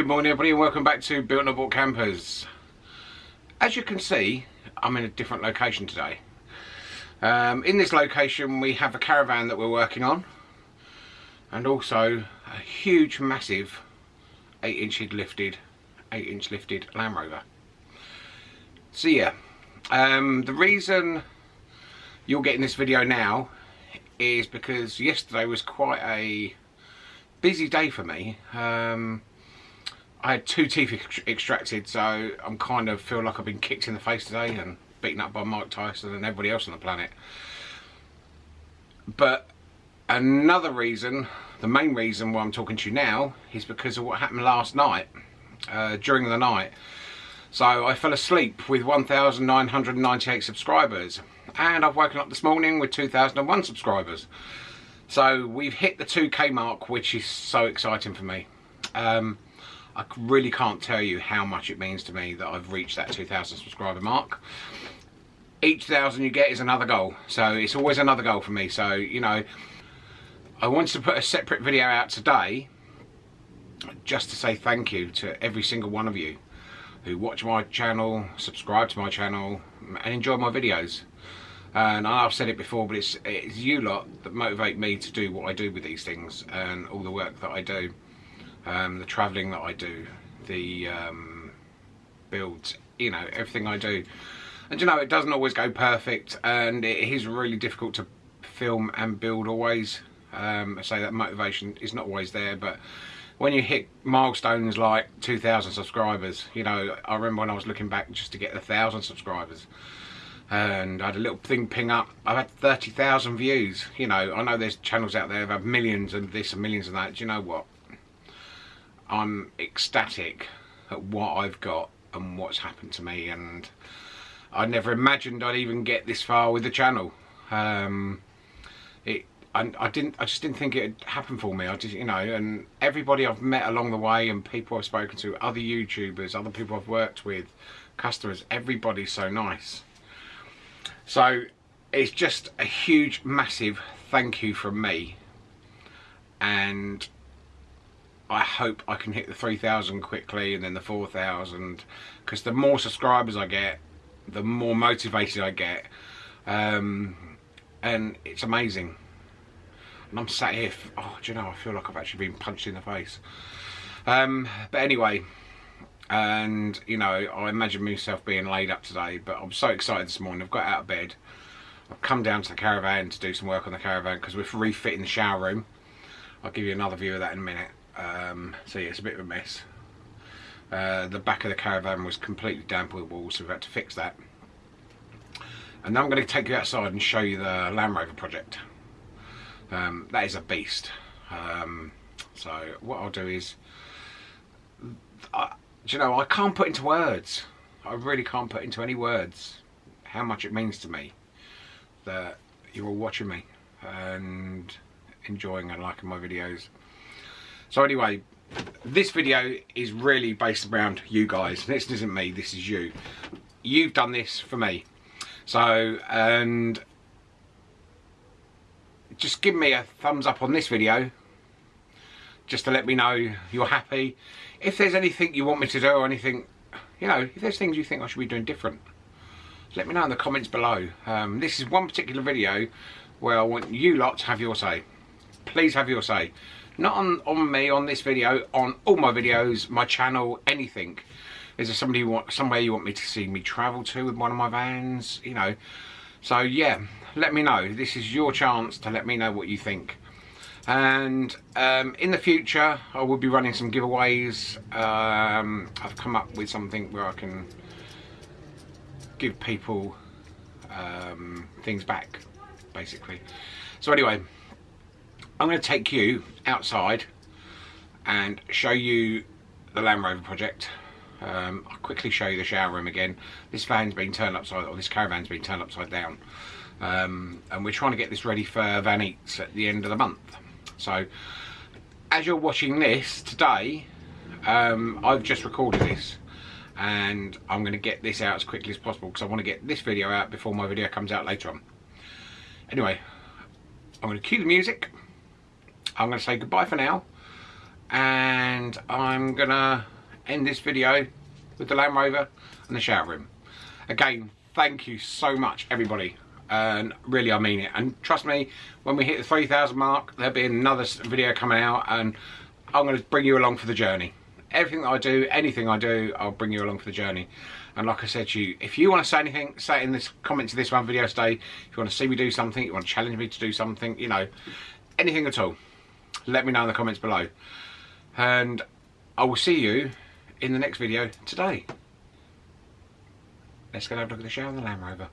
Good morning everybody and welcome back to Built Not Bought Campers. As you can see, I'm in a different location today. Um, in this location we have a caravan that we're working on and also a huge massive 8 inch lifted 8 inch lifted Land Rover. So yeah, um, the reason you're getting this video now is because yesterday was quite a busy day for me. Um, I had two teeth ex extracted, so I'm kind of feel like I've been kicked in the face today and beaten up by Mike Tyson and everybody else on the planet. But another reason, the main reason why I'm talking to you now, is because of what happened last night, uh, during the night. So I fell asleep with 1,998 subscribers, and I've woken up this morning with 2,001 subscribers. So we've hit the 2k mark, which is so exciting for me. Um, I really can't tell you how much it means to me that I've reached that 2,000 subscriber mark. Each thousand you get is another goal, so it's always another goal for me. So, you know, I wanted to put a separate video out today just to say thank you to every single one of you who watch my channel, subscribe to my channel, and enjoy my videos. And I've said it before, but it's, it's you lot that motivate me to do what I do with these things and all the work that I do um, the travelling that I do, the um, builds, you know, everything I do. And you know, it doesn't always go perfect and it is really difficult to film and build always. Um, I say that motivation is not always there, but when you hit milestones like 2,000 subscribers, you know, I remember when I was looking back just to get a thousand subscribers and I had a little thing ping up. I've had 30,000 views. You know, I know there's channels out there that have millions and this and millions and that. Do you know what? I'm ecstatic at what I've got and what's happened to me and I never imagined I'd even get this far with the channel. Um, it, I, I, didn't, I just didn't think it'd happen for me. I just, you know, and everybody I've met along the way and people I've spoken to, other YouTubers, other people I've worked with, customers, everybody's so nice. So it's just a huge, massive thank you from me. And I hope I can hit the 3,000 quickly and then the 4,000 because the more subscribers I get, the more motivated I get. Um, and it's amazing. And I'm sat here, oh, do you know, I feel like I've actually been punched in the face. Um, but anyway, and you know, I imagine myself being laid up today, but I'm so excited this morning. I've got out of bed. I've come down to the caravan to do some work on the caravan because we're refitting the shower room. I'll give you another view of that in a minute. Um, so yeah, it's a bit of a mess. Uh, the back of the caravan was completely damp with walls, so we've had to fix that. And now I'm going to take you outside and show you the Land Rover project. Um, that is a beast. Um, so what I'll do is, I, do you know, I can't put into words. I really can't put into any words how much it means to me that you're all watching me and enjoying and liking my videos. So anyway, this video is really based around you guys. This isn't me, this is you. You've done this for me. So, and just give me a thumbs up on this video just to let me know you're happy. If there's anything you want me to do or anything, you know, if there's things you think I should be doing different, let me know in the comments below. Um, this is one particular video where I want you lot to have your say. Please have your say not on, on me, on this video, on all my videos, my channel, anything. Is there somebody you want, somewhere you want me to see me travel to with one of my vans, you know. So yeah, let me know. This is your chance to let me know what you think. And um, in the future, I will be running some giveaways. Um, I've come up with something where I can give people um, things back, basically. So anyway, I'm going to take you outside and show you the Land Rover project. Um, I'll quickly show you the shower room again. This van's been turned upside, or this caravan's been turned upside down. Um, and we're trying to get this ready for Van Eats at the end of the month. So, as you're watching this today, um, I've just recorded this. And I'm going to get this out as quickly as possible because I want to get this video out before my video comes out later on. Anyway, I'm going to cue the music I'm going to say goodbye for now. And I'm gonna end this video with the Land Rover and the shower room. Again, thank you so much everybody. And really I mean it. And trust me when we hit the 3,000 mark there'll be another video coming out and I'm going to bring you along for the journey. Everything that I do anything I do I'll bring you along for the journey. And like I said to you if you want to say anything say it in this comment to this one video today. If you want to see me do something you want to challenge me to do something you know anything at all let me know in the comments below. And I will see you in the next video today. Let's go have a look at the shower and the Land Rover